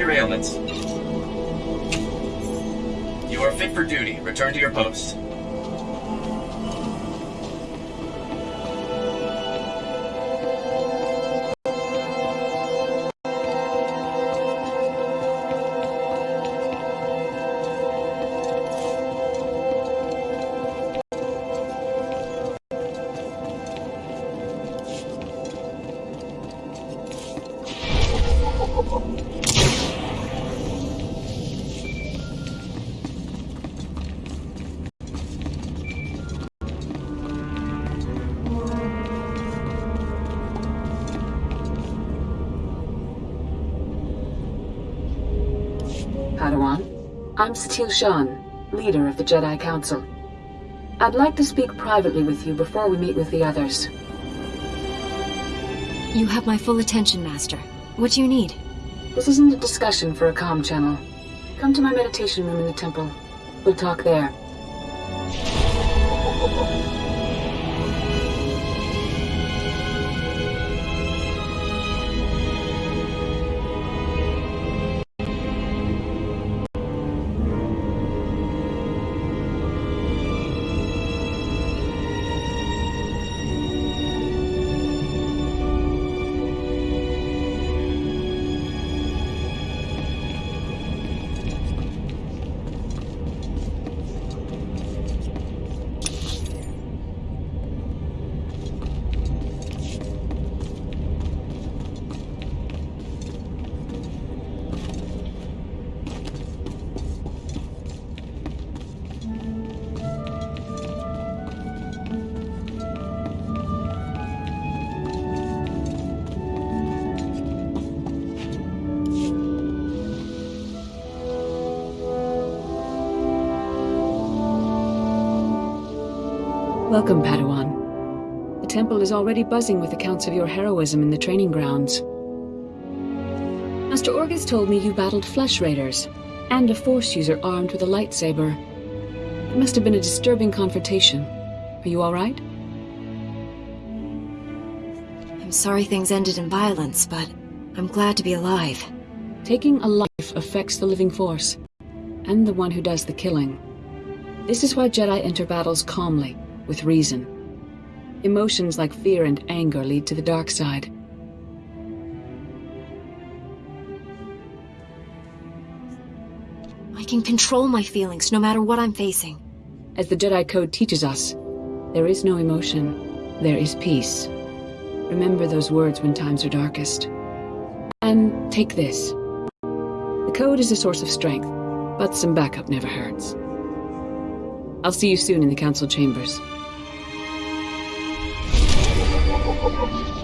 report your ailments. You are fit for duty. Return to your post. I'm Satele Shan, leader of the Jedi Council. I'd like to speak privately with you before we meet with the others. You have my full attention, Master. What do you need? This isn't a discussion for a comm channel. Come to my meditation room in the temple. We'll talk there. Welcome, Padawan. The temple is already buzzing with accounts of your heroism in the training grounds. Master Orgus told me you battled flesh raiders, and a force user armed with a lightsaber. It must have been a disturbing confrontation. Are you alright? I'm sorry things ended in violence, but I'm glad to be alive. Taking a life affects the living force, and the one who does the killing. This is why Jedi enter battles calmly, with reason. Emotions like fear and anger lead to the dark side. I can control my feelings no matter what I'm facing. As the Jedi Code teaches us, there is no emotion, there is peace. Remember those words when times are darkest. And take this. The Code is a source of strength, but some backup never hurts. I'll see you soon in the Council chambers. Oh, my God.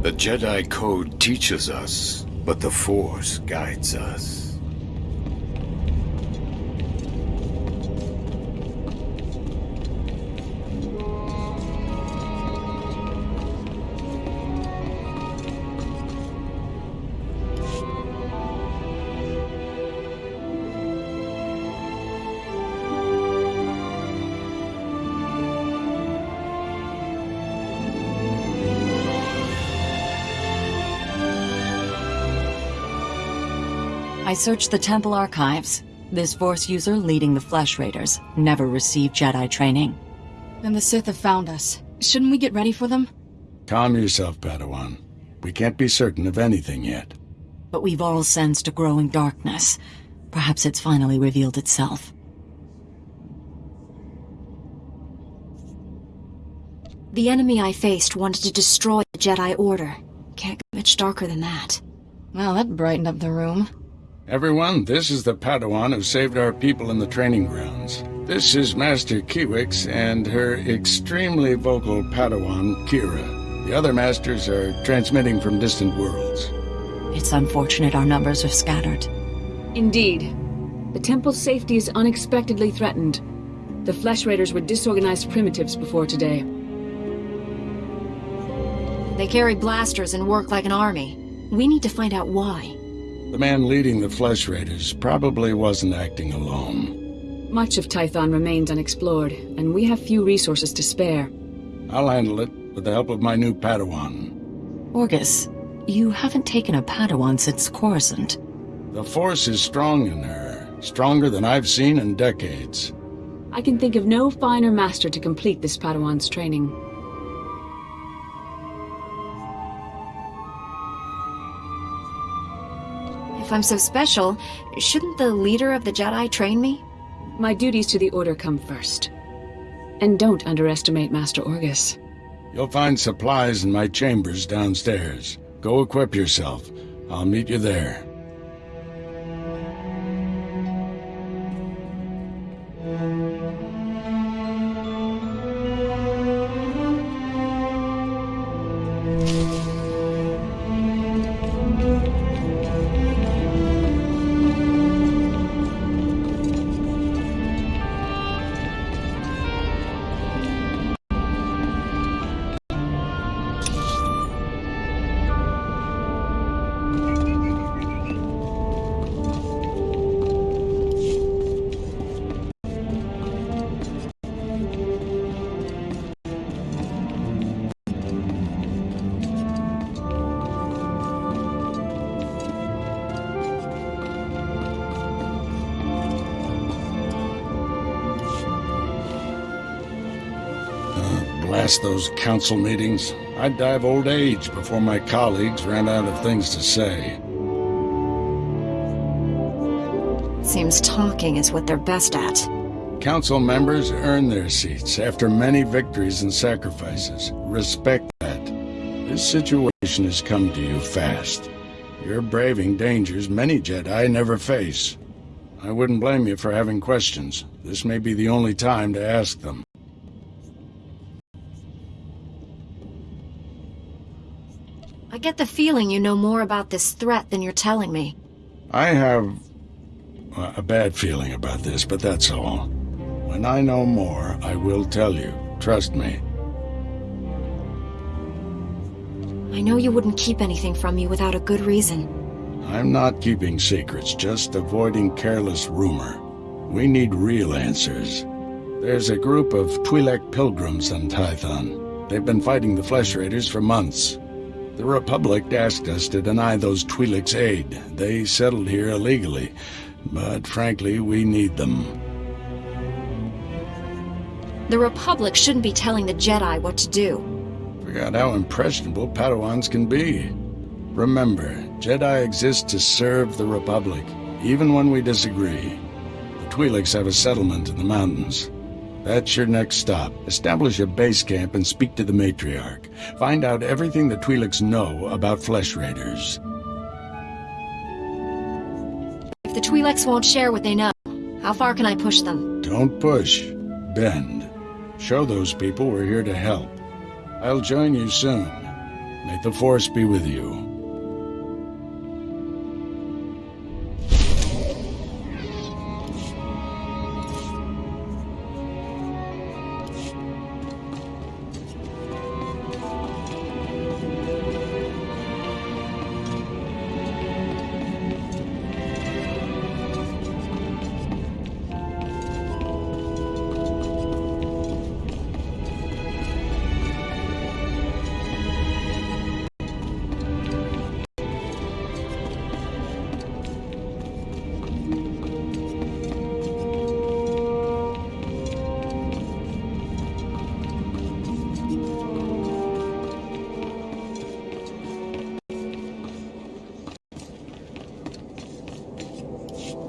The Jedi Code teaches us, but the Force guides us. Searched the temple archives. This Force user leading the Flesh Raiders never received Jedi training. Then the Sith have found us. Shouldn't we get ready for them? Calm yourself, Padawan. We can't be certain of anything yet. But we've all sensed a growing darkness. Perhaps it's finally revealed itself. The enemy I faced wanted to destroy the Jedi Order. Can't get much darker than that. Well, that brightened up the room. Everyone, this is the Padawan who saved our people in the training grounds. This is Master Kiwiiks and her extremely vocal Padawan, Kira. The other masters are transmitting from distant worlds. It's unfortunate our numbers are scattered. Indeed. The temple's safety is unexpectedly threatened. The Flesh Raiders were disorganized primitives before today. They carry blasters and work like an army. We need to find out why. The man leading the Flesh Raiders probably wasn't acting alone. Much of Tython remains unexplored, and we have few resources to spare. I'll handle it with the help of my new Padawan. Orgus, you haven't taken a Padawan since Coruscant. The Force is strong in her, stronger than I've seen in decades. I can think of no finer master to complete this Padawan's training. If I'm so special, shouldn't the leader of the Jedi train me? My duties to the Order come first. And don't underestimate Master Orgus. You'll find supplies in my chambers downstairs. Go equip yourself. I'll meet you there. Blast those council meetings. I'd die of old age before my colleagues ran out of things to say. Seems talking is what they're best at. Council members earn their seats after many victories and sacrifices. Respect that. This situation has come to you fast. You're braving dangers many Jedi never face. I wouldn't blame you for having questions. This may be the only time to ask them. I get the feeling you know more about this threat than you're telling me. I have uh, a bad feeling about this, but that's all. When I know more, I will tell you. Trust me. I know you wouldn't keep anything from me without a good reason. I'm not keeping secrets, just avoiding careless rumor. We need real answers. There's a group of Twi'lek pilgrims on Tython. They've been fighting the Flesh Raiders for months. The Republic asked us to deny those Twi'leks aid. They settled here illegally, but frankly, we need them. The Republic shouldn't be telling the Jedi what to do. Forgot how impressionable Padawans can be. Remember, Jedi exist to serve the Republic, even when we disagree. The Twi'leks have a settlement in the mountains. That's your next stop. Establish a base camp and speak to the Matriarch. Find out everything the Twi'leks know about Flesh Raiders. If the Twi'leks won't share what they know, how far can I push them? Don't push. Bend. Show those people we're here to help. I'll join you soon. May the Force be with you.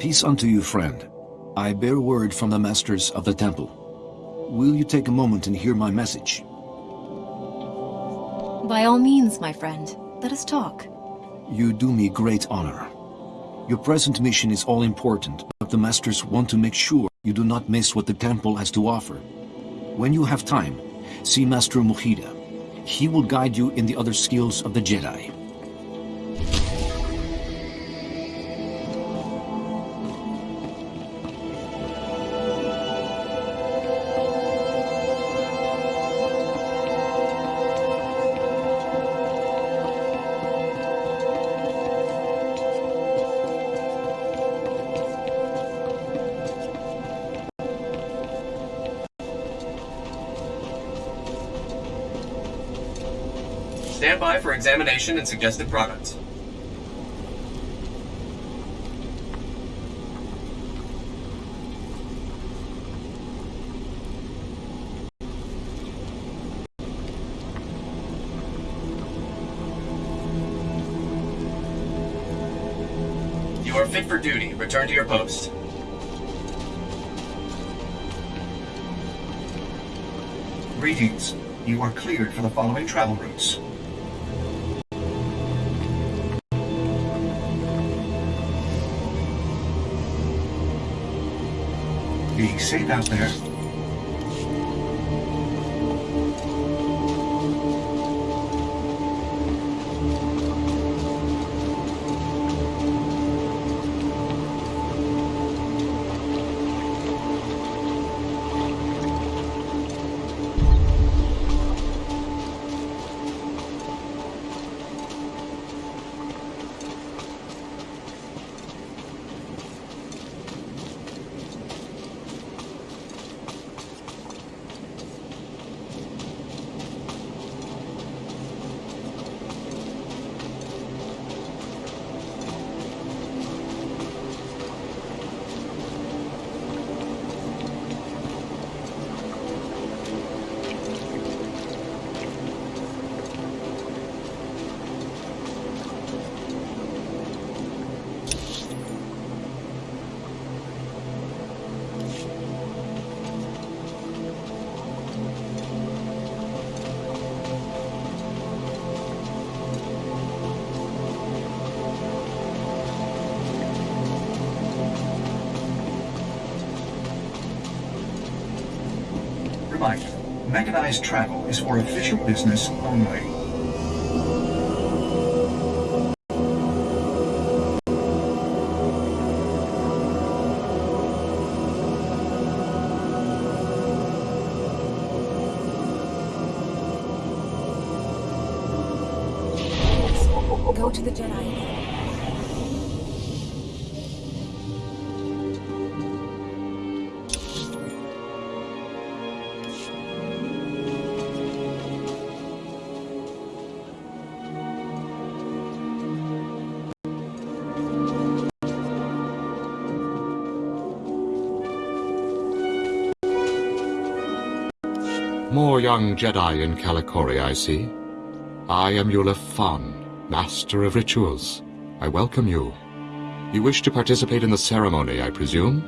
Peace unto you, friend. I bear word from the masters of the temple. Will you take a moment and hear my message? By all means, my friend. Let us talk. You do me great honor. Your present mission is all important, but the Masters want to make sure you do not miss what the temple has to offer. When you have time, see Master Mujira. He will guide you in the other skills of the Jedi. Examination and suggested products. You are fit for duty. Return to your post. Greetings. You are cleared for the following travel routes. Safe out there. Mechanized travel is for official business only. Go to the Jedi. More young Jedi in Kalikori, I see. I am Yulef Fan, Master of Rituals. I welcome you. You wish to participate in the ceremony, I presume?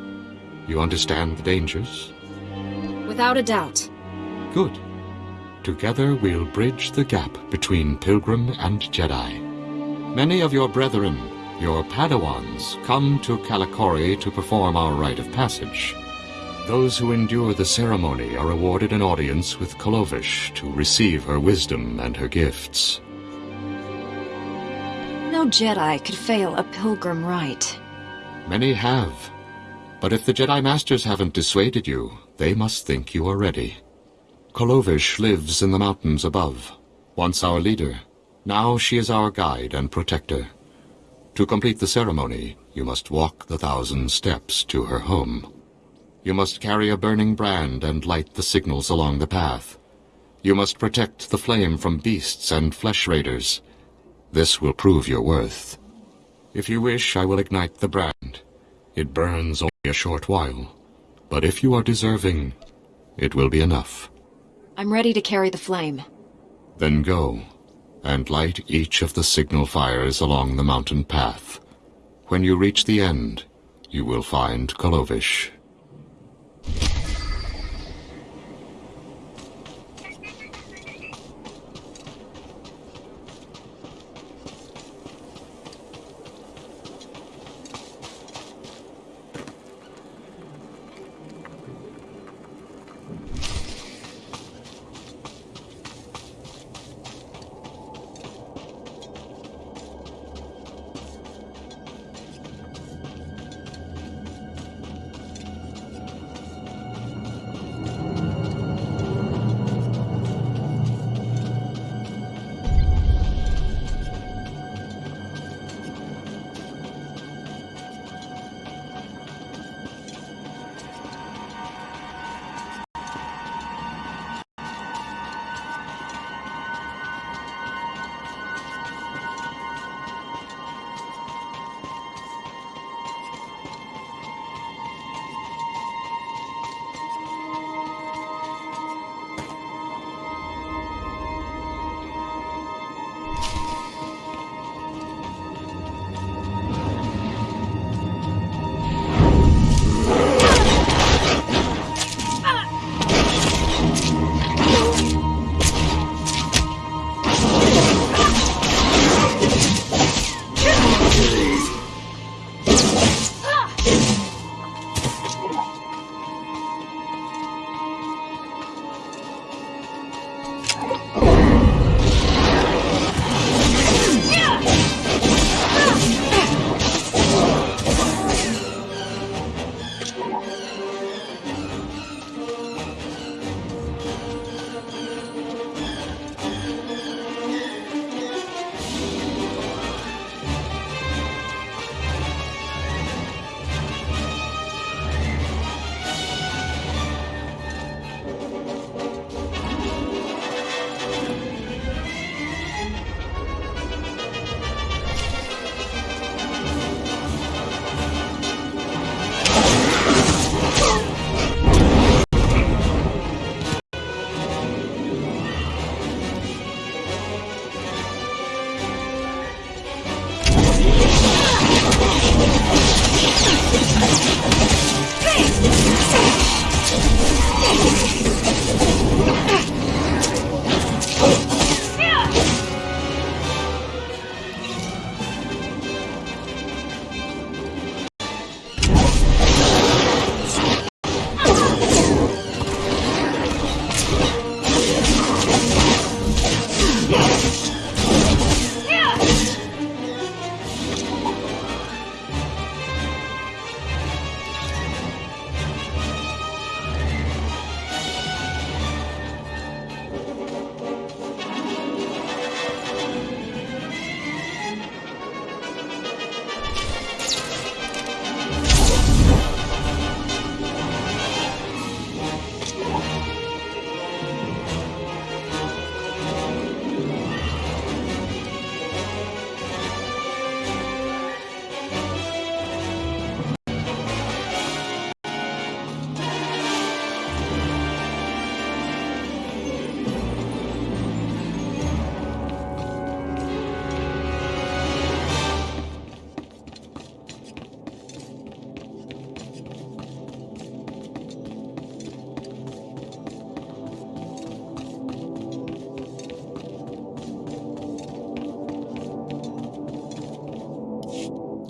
You understand the dangers? Without a doubt. Good. Together we'll bridge the gap between Pilgrim and Jedi. Many of your brethren, your Padawans, come to Kalikori to perform our rite of passage. Those who endure the ceremony are awarded an audience with Kolovish to receive her wisdom and her gifts. No Jedi could fail a pilgrim rite. Many have. But if the Jedi Masters haven't dissuaded you, they must think you are ready. Kolovish lives in the mountains above, once our leader. Now she is our guide and protector. To complete the ceremony, you must walk the thousand steps to her home. You must carry a burning brand and light the signals along the path. You must protect the flame from beasts and flesh raiders. This will prove your worth. If you wish, I will ignite the brand. It burns only a short while. But if you are deserving, it will be enough. I'm ready to carry the flame. Then go, and light each of the signal fires along the mountain path. When you reach the end, you will find Kolovish.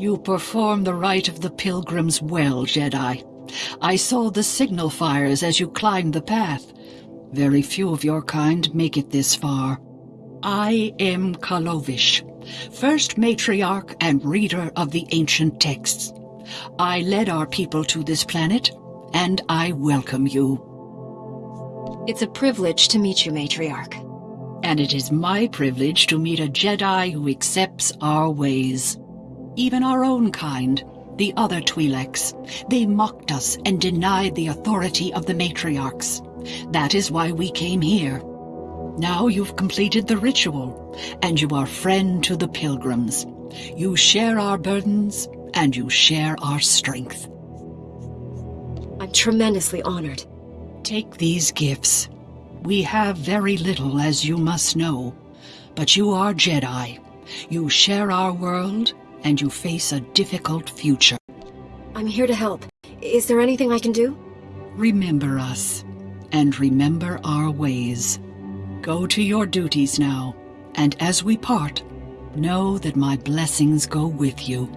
You perform the rite of the pilgrims well, Jedi. I saw the signal fires as you climbed the path. Very few of your kind make it this far. I am Kalovish, first matriarch and reader of the ancient texts. I led our people to this planet, and I welcome you. It's a privilege to meet you, Matriarch. And it is my privilege to meet a Jedi who accepts our ways. Even our own kind, the other Twi'leks, they mocked us and denied the authority of the matriarchs. That is why we came here. Now you've completed the ritual, and you are friend to the pilgrims. You share our burdens, and you share our strength. I'm tremendously honored. Take these gifts. We have very little, as you must know, but you are Jedi. You share our world, and you face a difficult future. I'm here to help. Is there anything I can do? Remember us, and remember our ways. Go to your duties now, and as we part, know that my blessings go with you.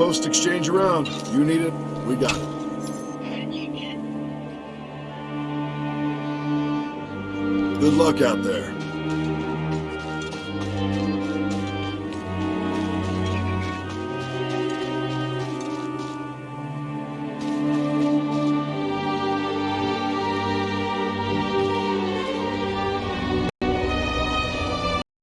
Post exchange around. You need it, we got it. Good luck out there.